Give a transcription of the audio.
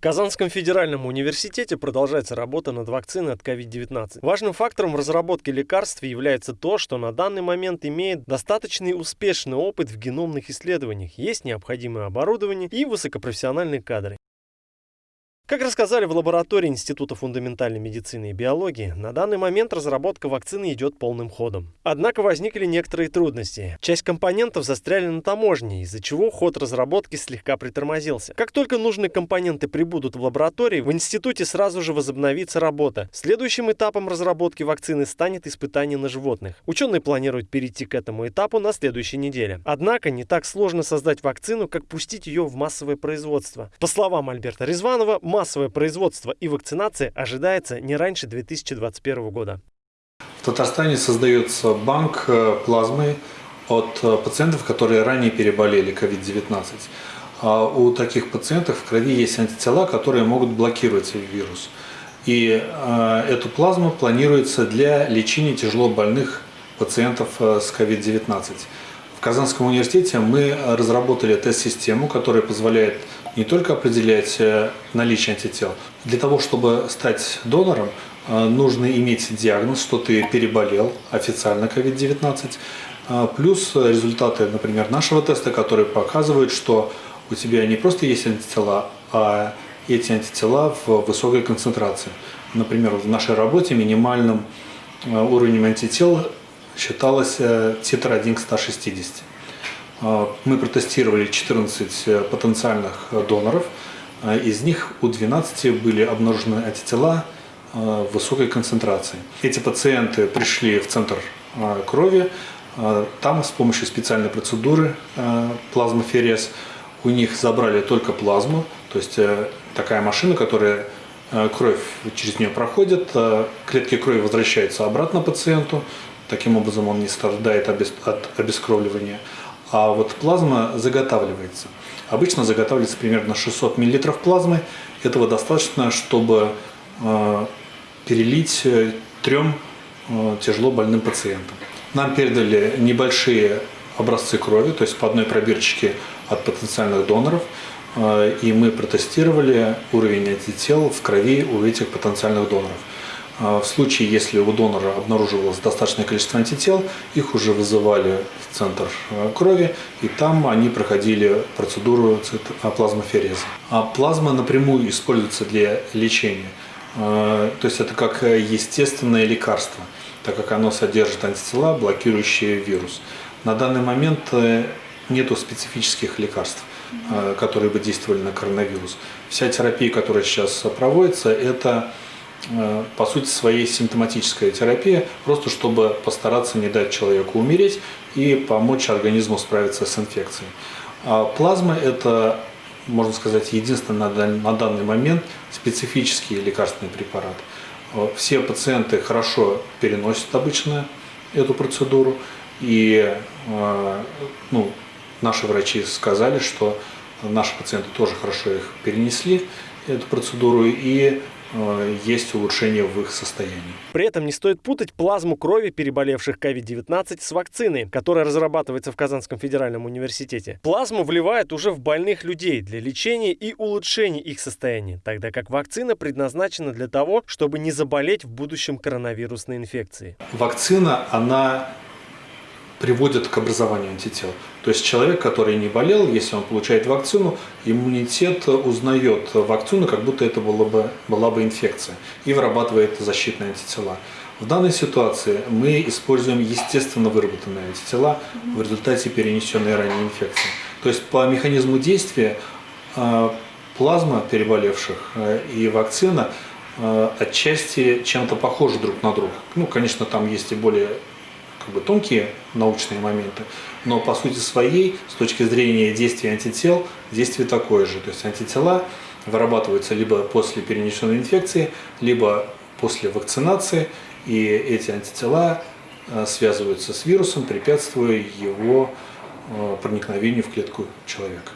В Казанском федеральном университете продолжается работа над вакциной от COVID-19. Важным фактором в разработке лекарств является то, что на данный момент имеет достаточный успешный опыт в геномных исследованиях, есть необходимое оборудование и высокопрофессиональные кадры. Как рассказали в лаборатории Института фундаментальной медицины и биологии, на данный момент разработка вакцины идет полным ходом. Однако возникли некоторые трудности. Часть компонентов застряли на таможне, из-за чего ход разработки слегка притормозился. Как только нужные компоненты прибудут в лаборатории, в институте сразу же возобновится работа. Следующим этапом разработки вакцины станет испытание на животных. Ученые планируют перейти к этому этапу на следующей неделе. Однако не так сложно создать вакцину, как пустить ее в массовое производство. По словам Альберта Резванова, массовое производство и вакцинация ожидается не раньше 2021 года. В Татарстане создается банк э, плазмы от э, пациентов, которые ранее переболели COVID-19. А у таких пациентов в крови есть антитела, которые могут блокировать вирус. И э, эту плазму планируется для лечения тяжело больных пациентов с COVID-19. В Казанском университете мы разработали тест-систему, которая позволяет не только определять э, наличие антител. Для того, чтобы стать донором, э, нужно иметь диагноз, что ты переболел официально COVID-19, э, плюс результаты, например, нашего теста, которые показывают, что у тебя не просто есть антитела, а эти антитела в высокой концентрации. Например, в нашей работе минимальным уровнем антител считалось титр 1 к 160. А, мы протестировали 14 э, потенциальных э, доноров. А, из них у 12 были обнаружены антитела высокой концентрации. Эти пациенты пришли в центр крови. Там с помощью специальной процедуры плазмоферез у них забрали только плазму, то есть такая машина, которая кровь через нее проходит, клетки крови возвращаются обратно пациенту, Таким образом он не страдает от обескровливания. А вот плазма заготавливается. Обычно заготавливается примерно 600 мл плазмы. Этого достаточно, чтобы э, перелить э, трем э, тяжело больным пациентам. Нам передали небольшие образцы крови, то есть по одной пробирочке от потенциальных доноров, и мы протестировали уровень антител в крови у этих потенциальных доноров. А в случае, если у донора обнаруживалось достаточное количество антител, их уже вызывали в центр э, крови, и там они проходили процедуру плазмофереза. А плазма напрямую используется для лечения. Э, то есть это как естественное лекарство, так как оно содержит антитела, блокирующие вирус. На данный момент э, нету специфических лекарств которые бы действовали на коронавирус. Вся терапия, которая сейчас проводится, это по сути, своей симптоматическая терапия, просто чтобы постараться не дать человеку умереть и помочь организму справиться с инфекцией. А плазма – это, можно сказать, единственный на данный момент специфический лекарственный препарат. Э, все пациенты хорошо переносят обычно эту процедуру, и э, ну, наши врачи сказали, что наши пациенты тоже хорошо их перенесли, эту процедуру, и Э, есть улучшение в их состоянии. При этом не стоит путать плазму крови переболевших COVID-19 с вакциной, которая разрабатывается в Казанском федеральном университете. Плазму вливают уже в больных людей для лечения и улучшения их состояния, тогда как вакцина предназначена для того, чтобы не заболеть в будущем коронавирусной инфекцией. Вакцина, она приводит к образованию антител. То есть человек, который не болел, если он получает вакцину, иммунитет узнает вакцину, как будто это была бы, была бы инфекция, и вырабатывает защитные антитела. В данной ситуации мы используем естественно выработанные антитела в результате перенесенной ранее инфекции. То есть по механизму действия а, плазма переболевших а, и вакцина а, отчасти чем-то похожи друг на друга. Ну, конечно, там есть и более как бы тонкие научные моменты, но по сути своей, с точки зрения действия антител, действие такое же. То есть антитела вырабатываются либо после перенесенной инфекции, либо после вакцинации, и эти антитела э, связываются с вирусом, препятствуя его э, проникновению в клетку человека.